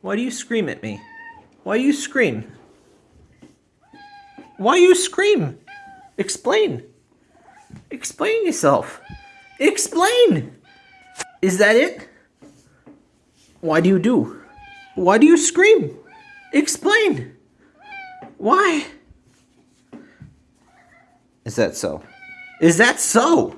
Why do you scream at me? Why do you scream? Why you scream? Explain. Explain yourself. Explain! Is that it? Why do you do? Why do you scream? Explain! Why? Is that so? Is that so?